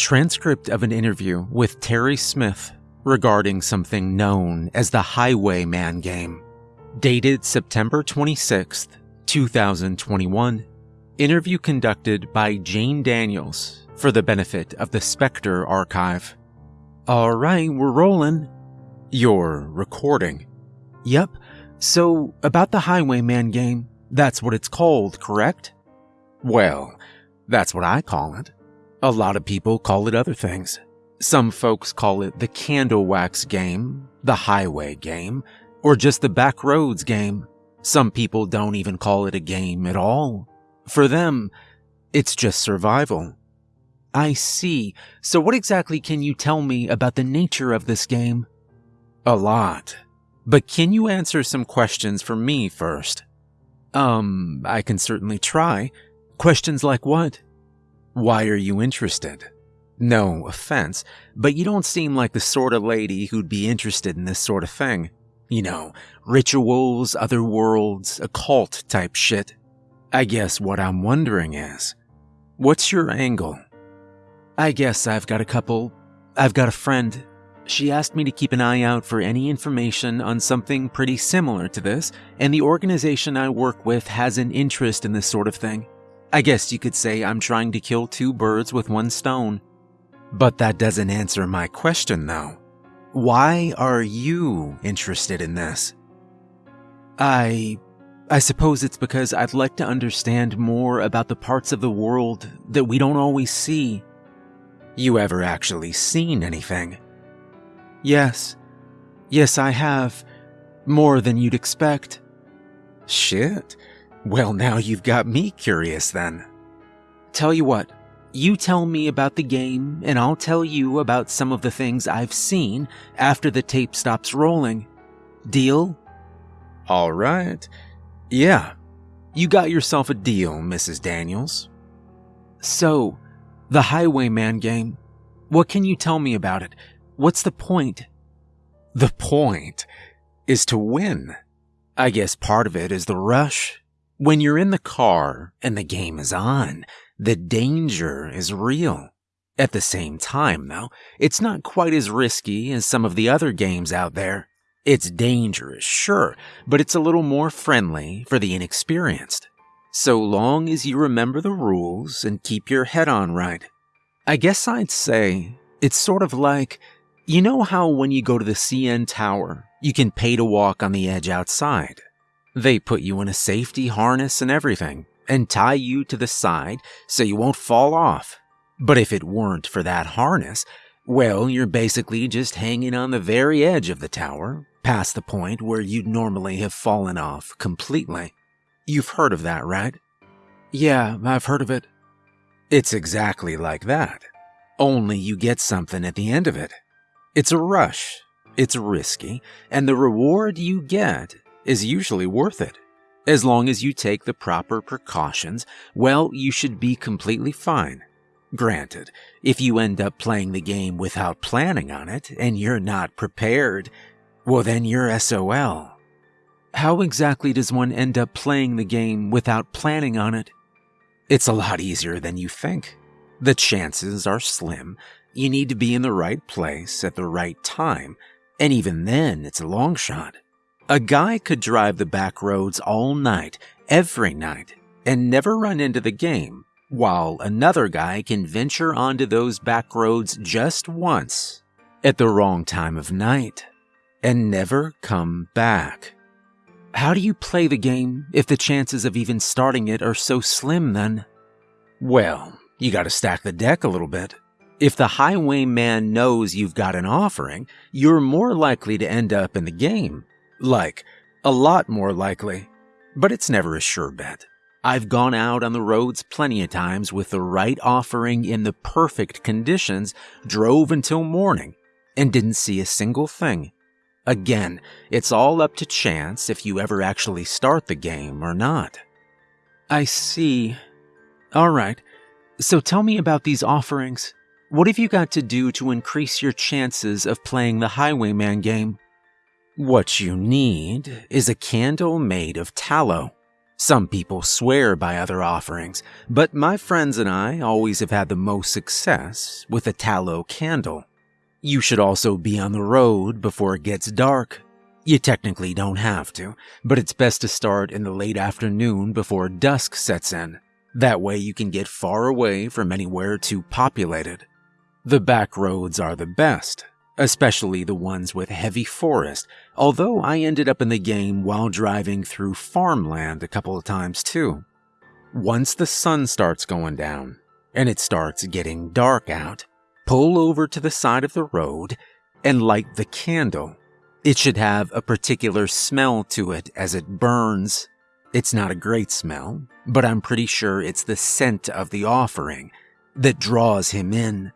Transcript of an interview with Terry Smith regarding something known as the Highwayman game. Dated September 26th, 2021. Interview conducted by Jane Daniels for the benefit of the Spectre Archive. All right, we're rolling. You're recording. Yep. So, about the Highwayman game, that's what it's called, correct? Well, that's what I call it. A lot of people call it other things. Some folks call it the Candle Wax game, the Highway game, or just the back roads game. Some people don't even call it a game at all. For them, it's just survival. I see. So what exactly can you tell me about the nature of this game? A lot. But can you answer some questions for me first? Um, I can certainly try. Questions like what? Why are you interested? No offense, but you don't seem like the sort of lady who'd be interested in this sort of thing. You know, rituals, other worlds, occult type shit. I guess what I'm wondering is, what's your angle? I guess I've got a couple. I've got a friend. She asked me to keep an eye out for any information on something pretty similar to this, and the organization I work with has an interest in this sort of thing. I guess you could say I'm trying to kill two birds with one stone. But that doesn't answer my question, though. Why are you interested in this? I. I suppose it's because I'd like to understand more about the parts of the world that we don't always see. You ever actually seen anything? Yes. Yes, I have. More than you'd expect. Shit. Well, now you've got me curious then. Tell you what, you tell me about the game, and I'll tell you about some of the things I've seen after the tape stops rolling. Deal? All right. Yeah. You got yourself a deal, Mrs. Daniels. So, the Highwayman game. What can you tell me about it? What's the point? The point is to win. I guess part of it is the rush. When you're in the car and the game is on, the danger is real. At the same time, though, it's not quite as risky as some of the other games out there. It's dangerous, sure, but it's a little more friendly for the inexperienced. So long as you remember the rules and keep your head on right. I guess I'd say it's sort of like you know how when you go to the CN Tower, you can pay to walk on the edge outside? They put you in a safety harness and everything, and tie you to the side so you won't fall off. But if it weren't for that harness, well, you're basically just hanging on the very edge of the tower, past the point where you'd normally have fallen off completely. You've heard of that, right? Yeah, I've heard of it. It's exactly like that. Only you get something at the end of it. It's a rush, it's risky, and the reward you get is usually worth it. As long as you take the proper precautions, well, you should be completely fine. Granted, if you end up playing the game without planning on it and you're not prepared, well, then you're SOL. How exactly does one end up playing the game without planning on it? It's a lot easier than you think. The chances are slim. You need to be in the right place at the right time, and even then, it's a long shot. A guy could drive the back roads all night, every night, and never run into the game, while another guy can venture onto those back roads just once, at the wrong time of night, and never come back. How do you play the game if the chances of even starting it are so slim then? Well, you gotta stack the deck a little bit. If the highwayman knows you've got an offering, you're more likely to end up in the game. Like, a lot more likely. But it's never a sure bet. I've gone out on the roads plenty of times with the right offering in the perfect conditions, drove until morning, and didn't see a single thing. Again, it's all up to chance if you ever actually start the game or not. I see. Alright, so tell me about these offerings. What have you got to do to increase your chances of playing the Highwayman game? What you need is a candle made of tallow. Some people swear by other offerings, but my friends and I always have had the most success with a tallow candle. You should also be on the road before it gets dark. You technically don't have to, but it's best to start in the late afternoon before dusk sets in. That way you can get far away from anywhere too populated. The back roads are the best, especially the ones with heavy forest, although I ended up in the game while driving through farmland a couple of times too. Once the sun starts going down, and it starts getting dark out, pull over to the side of the road and light the candle. It should have a particular smell to it as it burns. It's not a great smell, but I'm pretty sure it's the scent of the offering that draws him in.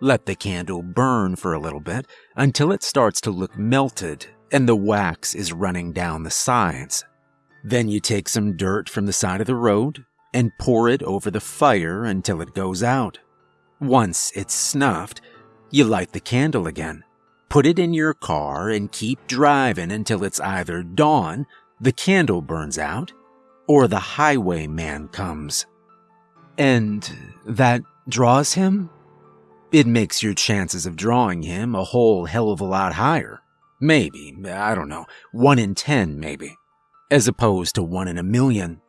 Let the candle burn for a little bit until it starts to look melted and the wax is running down the sides. Then you take some dirt from the side of the road and pour it over the fire until it goes out. Once it's snuffed, you light the candle again, put it in your car, and keep driving until it's either dawn, the candle burns out, or the highwayman comes. And that draws him? It makes your chances of drawing him a whole hell of a lot higher. Maybe, I don't know, one in ten, maybe. As opposed to one in a million.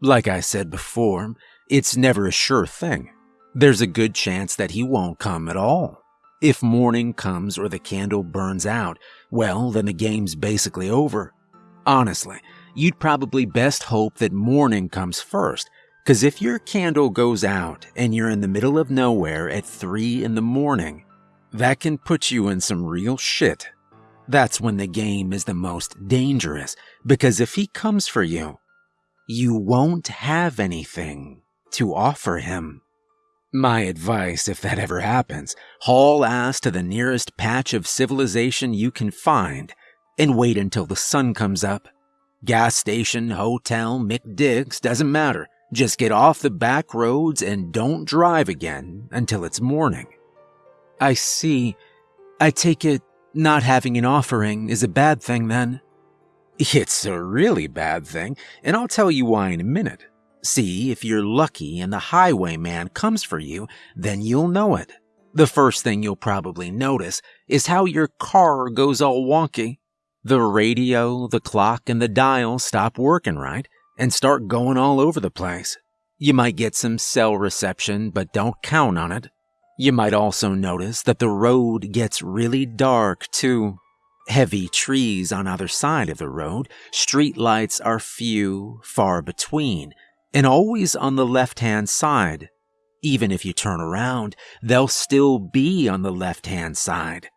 Like I said before, it's never a sure thing. There's a good chance that he won't come at all. If morning comes or the candle burns out, well, then the game's basically over. Honestly, you'd probably best hope that morning comes first because if your candle goes out and you're in the middle of nowhere at 3 in the morning, that can put you in some real shit. That's when the game is the most dangerous, because if he comes for you, you won't have anything to offer him. My advice, if that ever happens, haul ass to the nearest patch of civilization you can find and wait until the sun comes up. Gas station, hotel, McDick's, doesn't matter. Just get off the back roads and don't drive again until it's morning. I see. I take it not having an offering is a bad thing then. It's a really bad thing, and I'll tell you why in a minute. See, if you're lucky and the highwayman comes for you, then you'll know it. The first thing you'll probably notice is how your car goes all wonky. The radio, the clock, and the dial stop working right, and start going all over the place. You might get some cell reception, but don't count on it. You might also notice that the road gets really dark too. Heavy trees on either side of the road, street lights are few, far between, and always on the left hand side. Even if you turn around, they'll still be on the left hand side.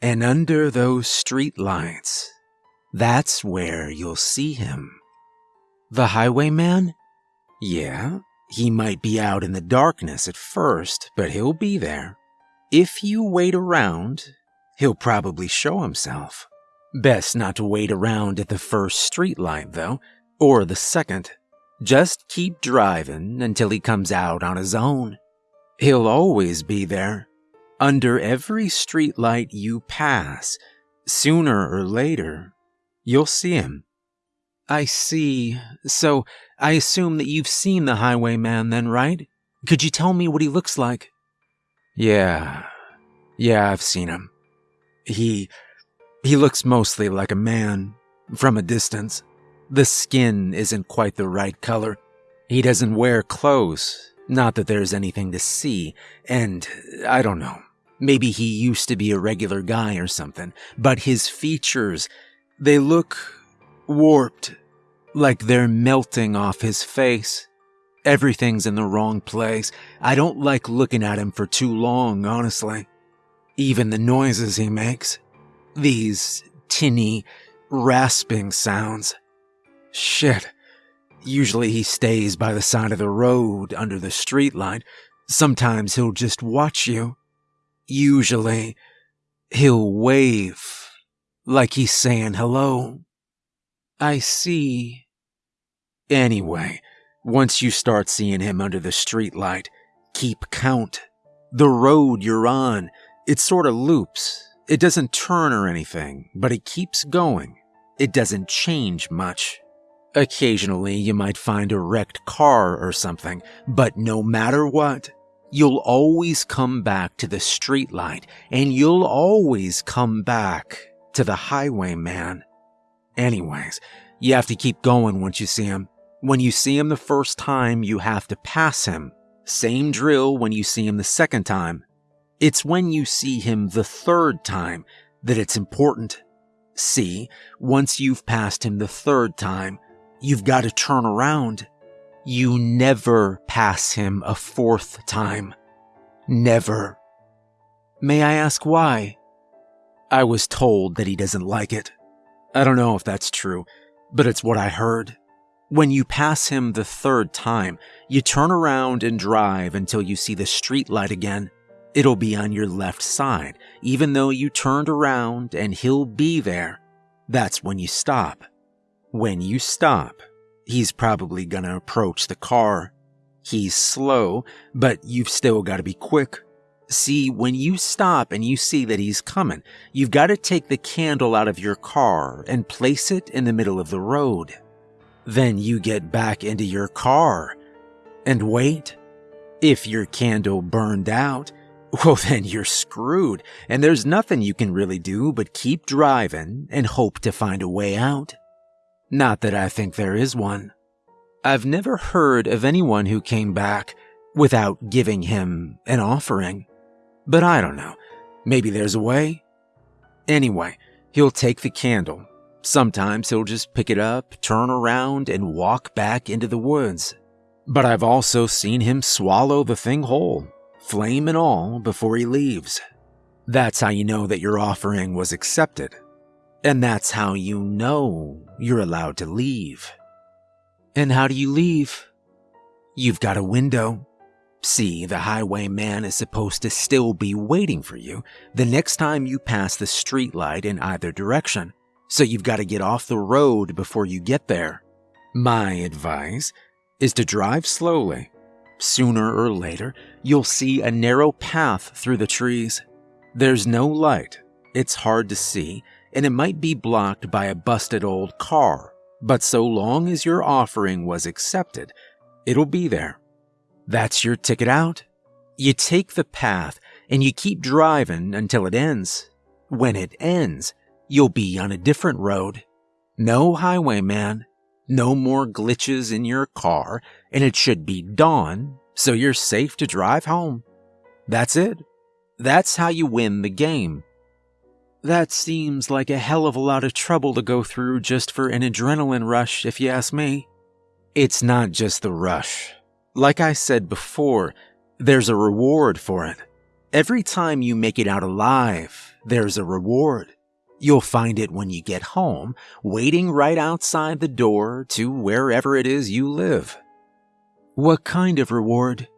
And under those street lights, that's where you'll see him. The highwayman? Yeah, he might be out in the darkness at first, but he'll be there. If you wait around, he'll probably show himself. Best not to wait around at the first streetlight, though, or the second. Just keep driving until he comes out on his own. He'll always be there. Under every streetlight you pass, sooner or later, you'll see him. I see. So, I assume that you've seen the highwayman then, right? Could you tell me what he looks like? Yeah. Yeah, I've seen him. He. he looks mostly like a man, from a distance. The skin isn't quite the right color. He doesn't wear clothes, not that there's anything to see, and I don't know. Maybe he used to be a regular guy or something, but his features, they look warped, like they're melting off his face. Everything's in the wrong place. I don't like looking at him for too long, honestly. Even the noises he makes. These tinny, rasping sounds. Shit. Usually he stays by the side of the road under the streetlight. Sometimes he'll just watch you. Usually he'll wave like he's saying hello. I see. Anyway, once you start seeing him under the streetlight, keep count. The road you're on, it sort of loops. It doesn't turn or anything, but it keeps going. It doesn't change much. Occasionally, you might find a wrecked car or something, but no matter what, you'll always come back to the streetlight and you'll always come back to the highwayman. Anyways, you have to keep going once you see him. When you see him the first time, you have to pass him. Same drill when you see him the second time. It's when you see him the third time that it's important. See, once you've passed him the third time, you've got to turn around. You never pass him a fourth time. Never. May I ask why? I was told that he doesn't like it. I don't know if that's true, but it's what I heard. When you pass him the third time, you turn around and drive until you see the street light again. It'll be on your left side, even though you turned around and he'll be there. That's when you stop. When you stop, he's probably gonna approach the car. He's slow, but you've still gotta be quick. See, when you stop and you see that he's coming, you've got to take the candle out of your car and place it in the middle of the road. Then you get back into your car and wait. If your candle burned out, well, then you're screwed, and there's nothing you can really do but keep driving and hope to find a way out. Not that I think there is one. I've never heard of anyone who came back without giving him an offering. But I don't know. Maybe there's a way. Anyway, he'll take the candle. Sometimes he'll just pick it up, turn around, and walk back into the woods. But I've also seen him swallow the thing whole, flame and all, before he leaves. That's how you know that your offering was accepted. And that's how you know you're allowed to leave. And how do you leave? You've got a window. See, the highwayman is supposed to still be waiting for you the next time you pass the streetlight in either direction, so you've got to get off the road before you get there. My advice is to drive slowly. Sooner or later, you'll see a narrow path through the trees. There's no light, it's hard to see, and it might be blocked by a busted old car, but so long as your offering was accepted, it'll be there. That's your ticket out. You take the path and you keep driving until it ends. When it ends, you'll be on a different road. No highwayman, no more glitches in your car, and it should be dawn, so you're safe to drive home. That's it. That's how you win the game. That seems like a hell of a lot of trouble to go through just for an adrenaline rush, if you ask me. It's not just the rush. Like I said before, there's a reward for it. Every time you make it out alive, there's a reward. You'll find it when you get home, waiting right outside the door to wherever it is you live. What kind of reward?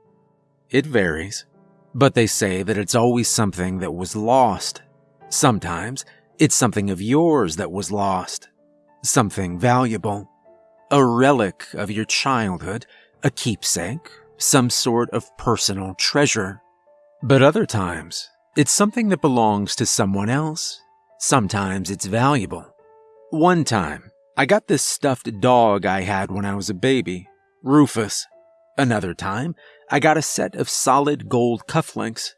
It varies, but they say that it's always something that was lost. Sometimes it's something of yours that was lost, something valuable, a relic of your childhood a keepsake, some sort of personal treasure. But other times, it's something that belongs to someone else. Sometimes it's valuable. One time, I got this stuffed dog I had when I was a baby, Rufus. Another time, I got a set of solid gold cufflinks.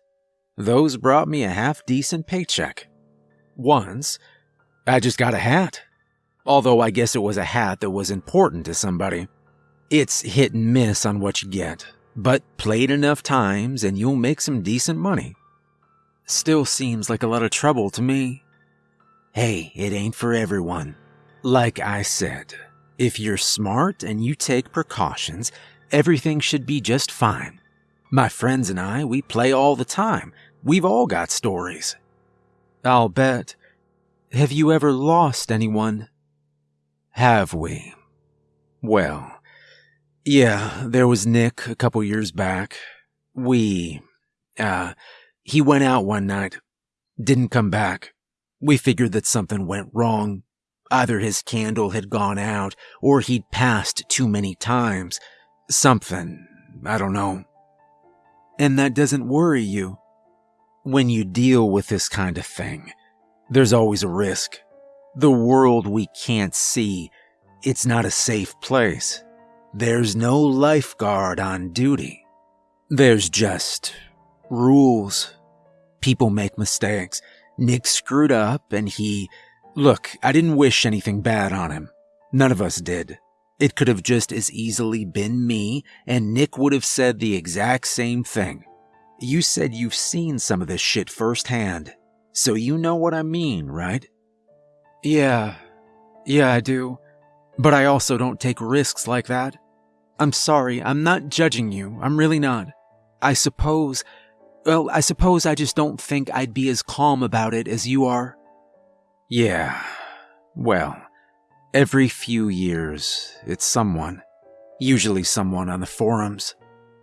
Those brought me a half decent paycheck. Once, I just got a hat. Although I guess it was a hat that was important to somebody. It's hit and miss on what you get, but play it enough times and you'll make some decent money. Still seems like a lot of trouble to me. Hey, it ain't for everyone. Like I said, if you're smart and you take precautions, everything should be just fine. My friends and I, we play all the time. We've all got stories. I'll bet. Have you ever lost anyone? Have we? Well, yeah, there was Nick a couple years back. We, uh, he went out one night, didn't come back. We figured that something went wrong. Either his candle had gone out or he'd passed too many times. Something, I don't know. And that doesn't worry you. When you deal with this kind of thing, there's always a risk. The world we can't see it's not a safe place. There's no lifeguard on duty. There's just rules. People make mistakes. Nick screwed up and he. Look, I didn't wish anything bad on him. None of us did. It could have just as easily been me, and Nick would have said the exact same thing. You said you've seen some of this shit firsthand, so you know what I mean, right? Yeah, yeah, I do. But I also don't take risks like that. I'm sorry, I'm not judging you, I'm really not. I suppose, well, I suppose I just don't think I'd be as calm about it as you are. Yeah, well, every few years, it's someone. Usually someone on the forums.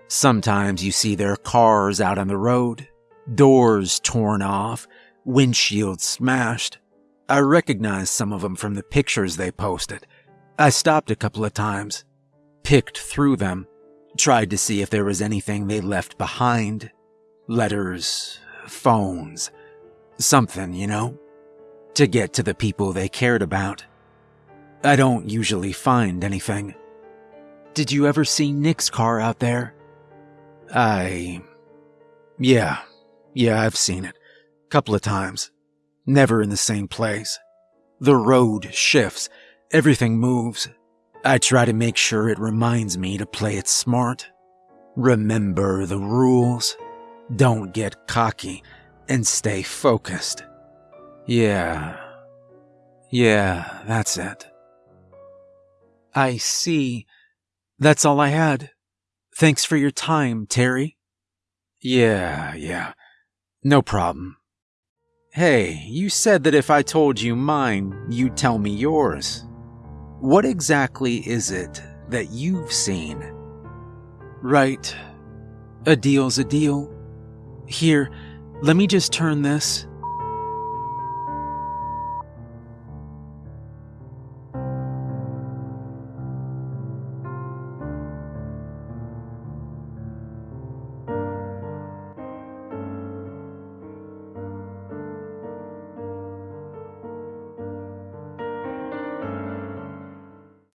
Sometimes you see their cars out on the road, doors torn off, windshields smashed. I recognize some of them from the pictures they posted. I stopped a couple of times, picked through them, tried to see if there was anything they left behind. Letters, phones, something, you know? To get to the people they cared about. I don't usually find anything. Did you ever see Nick's car out there? I. Yeah. Yeah, I've seen it. Couple of times. Never in the same place. The road shifts, everything moves. I try to make sure it reminds me to play it smart. Remember the rules. Don't get cocky and stay focused. Yeah. Yeah, that's it. I see. That's all I had. Thanks for your time, Terry. Yeah, yeah. No problem. Hey, you said that if I told you mine, you'd tell me yours. What exactly is it that you've seen? Right. A deal's a deal. Here, let me just turn this.